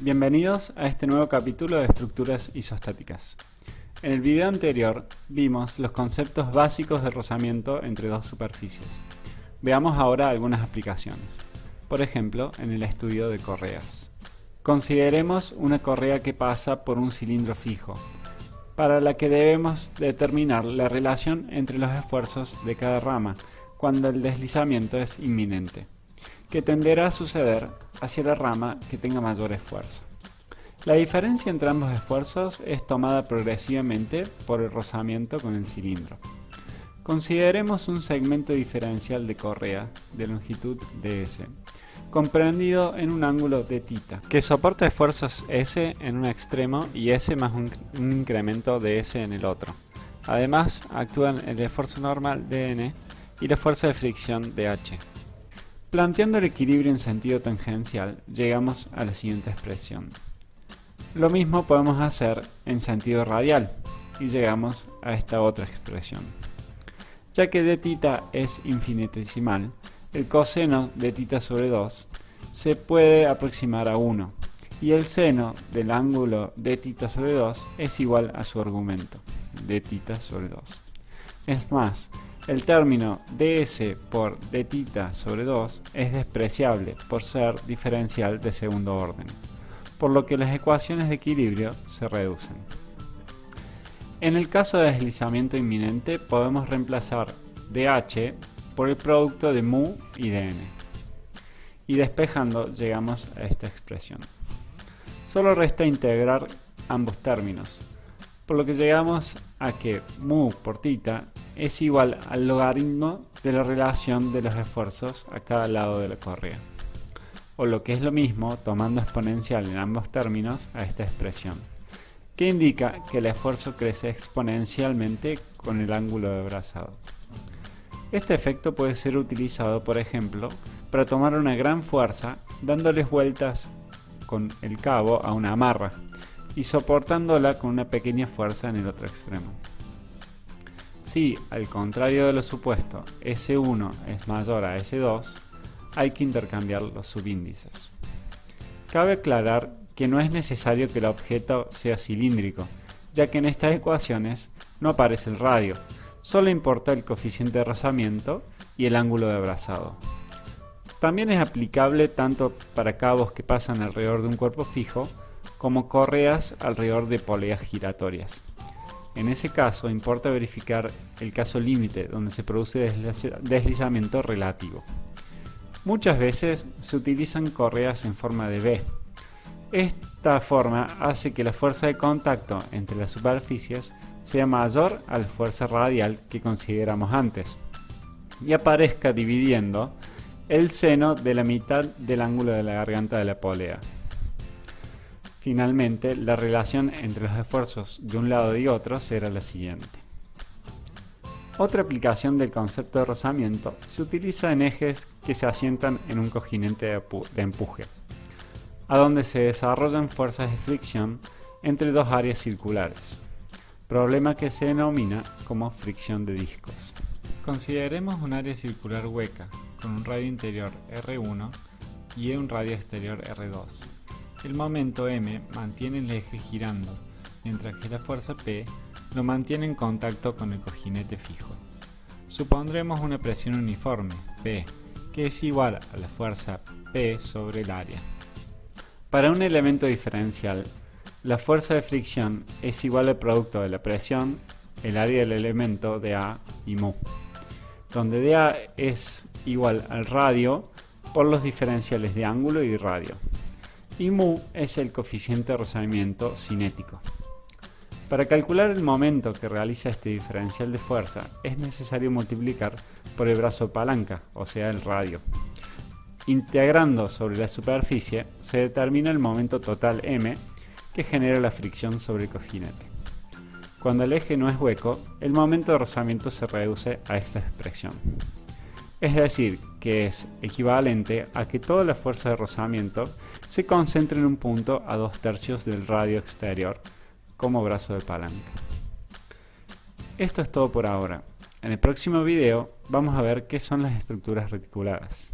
Bienvenidos a este nuevo capítulo de estructuras isostáticas. En el video anterior vimos los conceptos básicos de rozamiento entre dos superficies. Veamos ahora algunas aplicaciones. Por ejemplo, en el estudio de correas. Consideremos una correa que pasa por un cilindro fijo, para la que debemos determinar la relación entre los esfuerzos de cada rama cuando el deslizamiento es inminente que tenderá a suceder hacia la rama que tenga mayor esfuerzo. La diferencia entre ambos esfuerzos es tomada progresivamente por el rozamiento con el cilindro. Consideremos un segmento diferencial de correa de longitud ds, comprendido en un ángulo de tita, que soporta esfuerzos s en un extremo y s más un, incremento de s en el otro. Además, actúan el esfuerzo normal dn y la fuerza de fricción dh. Planteando el equilibrio en sentido tangencial, llegamos a la siguiente expresión. Lo mismo podemos hacer en sentido radial, y llegamos a esta otra expresión. Ya que d tita es infinitesimal, el coseno de tita sobre 2 se puede aproximar a 1, y el seno del ángulo de tita sobre 2 es igual a su argumento, de tita sobre 2. Es más, el término ds por dθ sobre 2 es despreciable por ser diferencial de segundo orden, por lo que las ecuaciones de equilibrio se reducen. En el caso de deslizamiento inminente podemos reemplazar dh por el producto de mu y dn. Y despejando llegamos a esta expresión. Solo resta integrar ambos términos, por lo que llegamos a que mu por θ es igual al logaritmo de la relación de los esfuerzos a cada lado de la correa. O lo que es lo mismo, tomando exponencial en ambos términos a esta expresión, que indica que el esfuerzo crece exponencialmente con el ángulo de abrazado. Este efecto puede ser utilizado, por ejemplo, para tomar una gran fuerza dándoles vueltas con el cabo a una amarra y soportándola con una pequeña fuerza en el otro extremo. Si, al contrario de lo supuesto, S1 es mayor a S2, hay que intercambiar los subíndices. Cabe aclarar que no es necesario que el objeto sea cilíndrico, ya que en estas ecuaciones no aparece el radio, solo importa el coeficiente de rozamiento y el ángulo de abrazado. También es aplicable tanto para cabos que pasan alrededor de un cuerpo fijo, como correas alrededor de poleas giratorias. En ese caso importa verificar el caso límite donde se produce deslizamiento relativo. Muchas veces se utilizan correas en forma de V. Esta forma hace que la fuerza de contacto entre las superficies sea mayor a la fuerza radial que consideramos antes y aparezca dividiendo el seno de la mitad del ángulo de la garganta de la polea. Finalmente, la relación entre los esfuerzos de un lado y otro será la siguiente. Otra aplicación del concepto de rozamiento se utiliza en ejes que se asientan en un cojinete de empuje, a donde se desarrollan fuerzas de fricción entre dos áreas circulares, problema que se denomina como fricción de discos. Consideremos un área circular hueca, con un radio interior R1 y un radio exterior R2 el momento m mantiene el eje girando, mientras que la fuerza P lo mantiene en contacto con el cojinete fijo. Supondremos una presión uniforme, P, que es igual a la fuerza P sobre el área. Para un elemento diferencial, la fuerza de fricción es igual al producto de la presión, el área del elemento de A y mu, donde dA es igual al radio por los diferenciales de ángulo y radio y mu es el coeficiente de rozamiento cinético. Para calcular el momento que realiza este diferencial de fuerza es necesario multiplicar por el brazo palanca, o sea el radio. Integrando sobre la superficie se determina el momento total m que genera la fricción sobre el cojinete. Cuando el eje no es hueco, el momento de rozamiento se reduce a esta expresión. Es decir, que es equivalente a que toda la fuerza de rozamiento se concentre en un punto a dos tercios del radio exterior como brazo de palanca. Esto es todo por ahora. En el próximo video vamos a ver qué son las estructuras reticuladas.